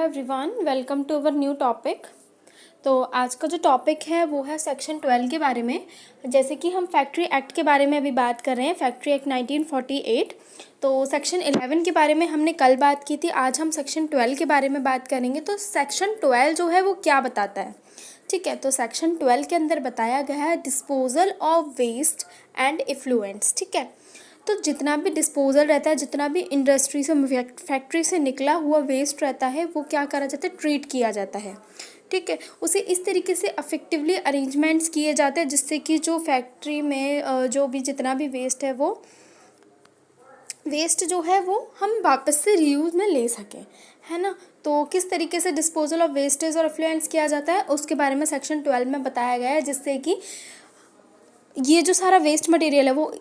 Everyone welcome to our new topic तो आज का जो टॉपिक है, वो है सेक्शन ट्वेल्व के बारे में। जैसे कि हम फैक्ट्री एक्ट के बारे में अभी बात कर रहे हैं फैक्ट्री एक्ट 1948 तो सेक्शन 11 के बारे में हमने कल बात की थी, आज हम सेक्शन 12 के बारे में बात करेंगे। तो सेक्शन 12 जो है, वो क्या बताता है? ठीक है तो सेक्शन 12 के अंदर बताया गया है disposal of waste and effluents ठीक है तो जितना भी डिस्पोजल रहता है, जितना भी इंडस्ट्री से फैक्ट्री से निकला हुआ वेस्ट रहता है, वो क्या करा जाता है? ट्रीट किया जाता है। ठीक है? उसे इस तरीके से अफेक्टिवली अरेंजमेंट्स किए जाते हैं, जिससे कि जो फैक्ट्री में जो भी जितना भी वेस्ट है, वो वेस्ट जो है, वो हम वापस से रीयूज़ में ले सकें। है ना? तो किस तरीके से डिस्पोजल ऑफ़ वेस्टेज और अफ्लुएंस किया जाता है? उसके बारे में सेक्शन ट्वेल्व में बताया गया है, जिससे कि ये जो सारा वेस्ट मटेरियल है, वो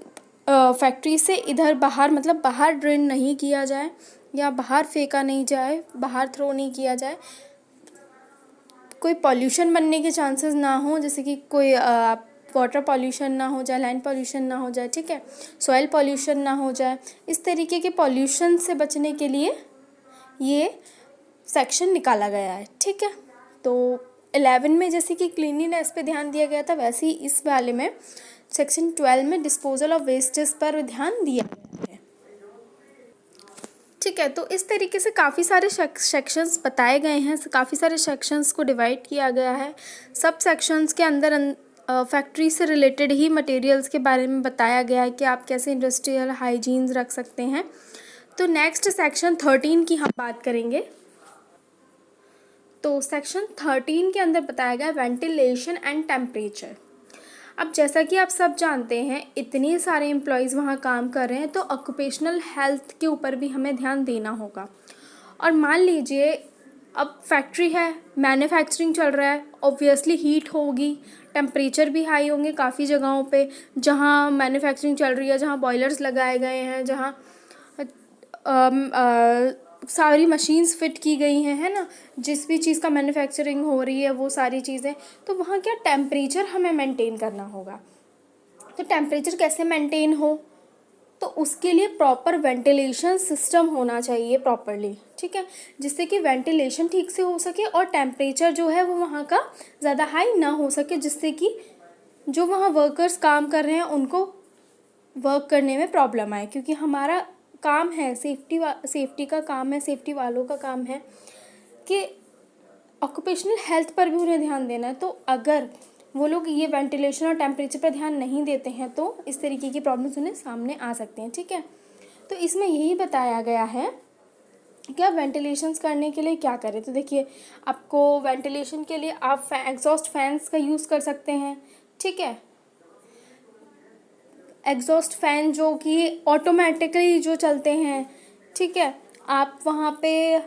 फैक्ट्री से इधर बाहर मतलब बाहर ड्रेन नहीं किया जाए या बाहर फेंका नहीं जाए, बाहर थ्रो नहीं किया जाए, कोई पॉल्यूशन बनने के चांसेस ना हो, जैसे कि कोई वाटर पॉल्यूशन ना हो जाए लैंड पॉल्यूशन ना हो जाए, ठीक है? सॉइल पॉल्यूशन ना हो जाए। इस तरीके के पॉल्यूशन से बचने के लिए ये सेक्शन निकाला गया है, ठीक है? तो एलेवन में जैसे कि क्लिनिनेस पे ध्यान दिया गया था, वैसे ही इस वाले में सेक्शन ट्वेल्व में डिस्पोजल ऑफ़ वेस्टेज पर ध्यान दिया गया है। ठीक है तो इस तरीके से काफ़ी सारे सेक्शंस बताए गए हैं। काफ़ी सारे सेक्शंस को डिवाइड किया गया है। सब सेक्शंस के अंदर फैक्ट्री से रिलेटेड ही मटेरियल्स के बारे में बताया गया है कि आप कैसे इंडस्ट्रियल हाइजीन्स रख सकते हैं। तो नेक्स्ट सेक्शन थर्टीन की हम बात करेंगे। तो सेक्शन थर्टीन के अंदर बताया गया वेंटिलेशन एंड टेम्परेचर अब जैसा कि आप सब जानते हैं, इतने सारे एम्प्लॉयज़ वहाँ काम कर रहे हैं तो ऑक्यूपेशनल हेल्थ के ऊपर भी हमें ध्यान देना होगा। और मान लीजिए, अब फैक्ट्री है मैन्युफैक्चरिंग चल रहा है ऑब्वियसली हीट होगी टेम्परेचर भी हाई होंगे काफ़ी जगहों पे, जहाँ मैन्युफैक्चरिंग चल रही है, जहाँ बॉयलर्स लगाए गए हैं, जहाँ सारी मशीन्स फिट की गई हैं, है ना? जिस भी चीज़ का मैन्युफैक्चरिंग हो रही है, वो सारी चीज़ें। तो वहाँ क्या टेम्परेचर हमें मेंटेन करना होगा। तो टेम्परेचर कैसे मेंटेन हो? तो उसके लिए प्रॉपर वेंटिलेशन सिस्टम होना चाहिए प्रॉपरली ठीक है? जिससे कि वेंटिलेशन ठीक से हो सके और टेम्परेचर जो है वो वहाँ का ज़्यादा हाई ना हो सके, जिससे कि जो वहाँ वर्कर्स काम कर रहे हैं, उनको वर्क करने में प्रॉब्लम आए। क्योंकि हमारा काम है सेफ्टी वा सेफ्टी का काम है सेफ्टी वालों का काम है कि ऑक्यूपेशनल हेल्थ पर भी उन्हें ध्यान देना है। तो अगर वो लोग ये वेंटिलेशन और टेम्परेचर पर ध्यान नहीं देते हैं तो इस तरीके की प्रॉब्लम्स उन्हें सामने आ सकते हैं ठीक है? तो इसमें यही बताया गया है कि आप वेंटिलेशंस करने के लिए क्या करें। तो देखिए आपको वेंटिलेशन के लिए आप फै, एग्जॉस्ट फैंस का यूज़ कर सकते हैं ठीक है? एग्जॉस्ट फ़ैन जो कि ऑटोमेटिकली जो चलते हैं, ठीक है? आप वहाँ पे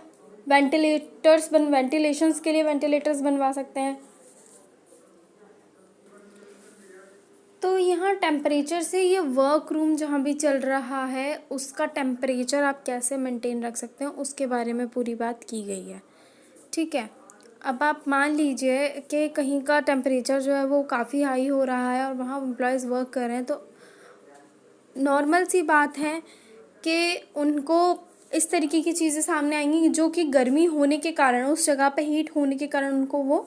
वेंटिलेटर्स बन वेंटिलेशंस के लिए वेंटिलेटर्स बनवा सकते हैं। तो यहाँ टेम्परेचर से ये वर्क रूम जहाँ भी चल रहा है, उसका टेम्परेचर आप कैसे मेंटेन रख सकते हैं, उसके बारे में पूरी बात की गई है। ठीक है? अब आप मान लीजिए कि कहीं का टेम्परेचर जो है वो काफ़ी हाई हो रहा है और वहाँ एम्प्लॉयज़ वर्क कर रहे हैं तो नॉर्मल सी बात है कि उनको इस तरीके की चीज़ें सामने आएँगी जो कि गर्मी होने के कारण, उस जगह पे हीट होने के कारण उनको वो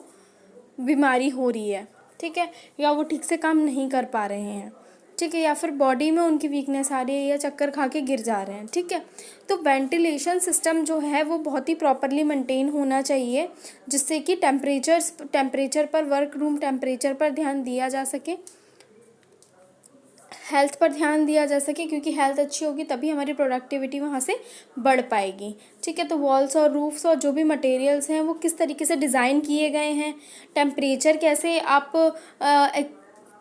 बीमारी हो रही है, ठीक है? या वो ठीक से काम नहीं कर पा रहे हैं, ठीक है? या फिर बॉडी में उनकी वीकनेस आ रही है या चक्कर खा के गिर जा रहे हैं, ठीक है? तो वेंटिलेशन सिस्टम जो है वो बहुत ही प्रॉपरली मेंटेन होना चाहिए, जिससे कि टेम्परेचर टेम्परेचर पर वर्क रूम टेम्परेचर पर ध्यान दिया जा सके। हेल्थ पर ध्यान दिया जा सके क्योंकि हेल्थ अच्छी होगी तभी हमारी प्रोडक्टिविटी वहाँ से बढ़ पाएगी। ठीक है तो वॉल्स और रूफ्स और जो भी मटेरियल्स हैं वो किस तरीके से डिज़ाइन किए गए हैं? टेम्परेचर कैसे आप आ,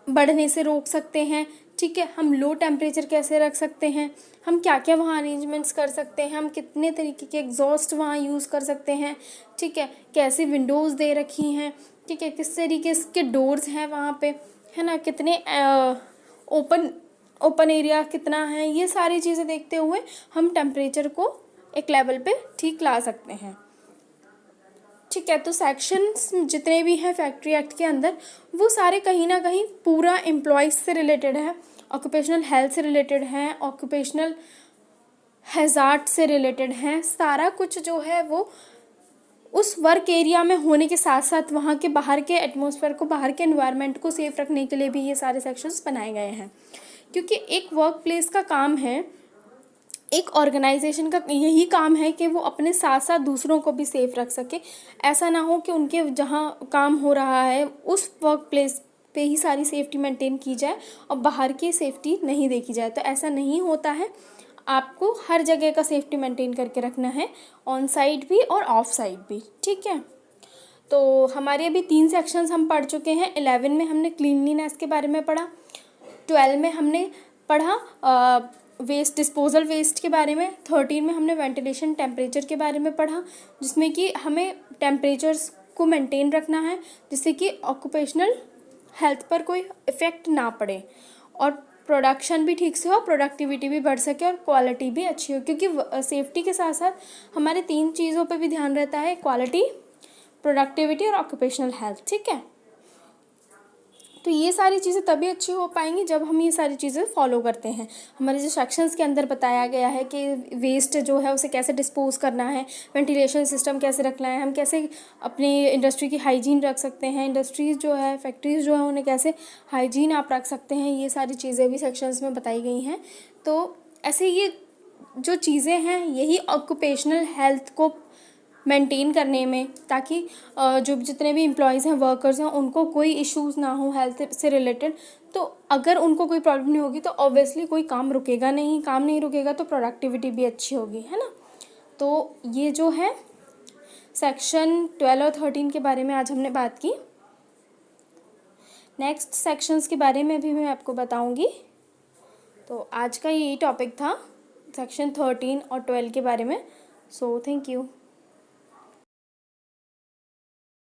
बढ़ने से रोक सकते हैं? ठीक है हम लो टेम्परेचर कैसे रख सकते हैं? हम क्या क्या वहाँ अरेंजमेंट्स कर सकते हैं? हम कितने तरीके के एग्जॉस्ट वहाँ यूज़ कर सकते हैं? ठीक है कैसे विंडोज़ दे रखी हैं? ठीक है किस तरीके के डोर्स हैं वहाँ पे? है ना कितने ओपन ओपन एरिया कितना है, ये सारी चीज़ें देखते हुए हम टेम्परेचर को एक लेवल पे ठीक ला सकते हैं। ठीक है तो सेक्शंस जितने भी हैं फैक्ट्री एक्ट के अंदर, वो सारे कहीं ना कहीं पूरा एम्प्लॉयज़ से रिलेटेड है ऑक्यूपेशनल हेल्थ से रिलेटेड हैं ऑक्यूपेशनल हैज़ार्ड से रिलेटेड हैं, सारा कुछ जो है वो उस वर्क एरिया में होने के साथ साथ वहाँ के बाहर के एटमोसफेयर को, बाहर के एनवायरनमेंट को सेफ़ रखने के लिए भी ये सारे सेक्शंस बनाए गए हैं। क्योंकि एक वर्क प्लेस का काम है, एक ऑर्गेनाइजेशन का यही काम है कि वो अपने साथ साथ दूसरों को भी सेफ़ रख सके। ऐसा ना हो कि उनके जहाँ काम हो रहा है, उस वर्क प्लेस पे ही सारी सेफ्टी मेंटेन की जाए और बाहर की सेफ्टी नहीं देखी जाए। तो ऐसा नहीं होता है। आपको हर जगह का सेफ्टी मेंटेन करके रखना है ऑन साइड भी और ऑफ़ साइड भी, ठीक है? तो हमारे अभी तीन सेक्शंस हम पढ़ चुके हैं। इलेवन में हमने क्लीनलीनेस के बारे में पढ़ा ट्वेल्व में हमने पढ़ा वेस्ट डिस्पोजल वेस्ट के बारे में थर्टीन में हमने वेंटिलेशन टेम्परेचर के बारे में पढ़ा, जिसमें कि हमें टेम्परेचर्स को मेंटेन रखना है, जिससे कि ऑक्यूपेशनल हेल्थ पर कोई इफ़ेक्ट ना पड़े। और प्रोडक्शन भी ठीक से हो प्रोडक्टिविटी भी बढ़ सके और क्वालिटी भी अच्छी हो। क्योंकि सेफ्टी के साथ साथ हमारे तीन चीज़ों पर भी ध्यान रहता है क्वालिटी प्रोडक्टिविटी और ऑक्यूपेशनल हेल्थ ठीक है? तो ये सारी चीज़ें तभी अच्छी हो पाएँगी जब हम ये सारी चीज़ें फॉलो करते हैं। हमारे जो सेक्शंस के अंदर बताया गया है कि वेस्ट जो है उसे कैसे डिस्पोज करना है वेंटिलेशन सिस्टम कैसे रखना है, हम कैसे अपनी इंडस्ट्री की हाइजीन रख सकते हैं इंडस्ट्रीज़ जो है फैक्ट्रीज़ जो है उन्हें कैसे हाइजीन आप रख सकते हैं, ये सारी चीज़ें भी सेक्शंस में बताई गई हैं। तो ऐसे ये जो चीज़ें हैं, यही ऑक्यूपेशनल हेल्थ को मेंटेन करने में, ताकि जो जितने भी एम्प्लॉयज़ हैं वर्कर्स हैं, उनको कोई इश्यूज़ ना हो हेल्थ से रिलेटेड तो अगर उनको कोई प्रॉब्लम नहीं होगी तो ऑब्वियसली कोई काम रुकेगा नहीं। काम नहीं रुकेगा तो प्रोडक्टिविटी भी अच्छी होगी, है ना? तो ये जो है सेक्शन ट्वेल्व और थर्टीन के बारे में आज हमने बात की। नेक्स्ट सेक्शंस के बारे में भी मैं आपको बताऊँगी। तो आज का यही टॉपिक था सेक्शन थर्टीन और ट्वेल्व के बारे में। So thank you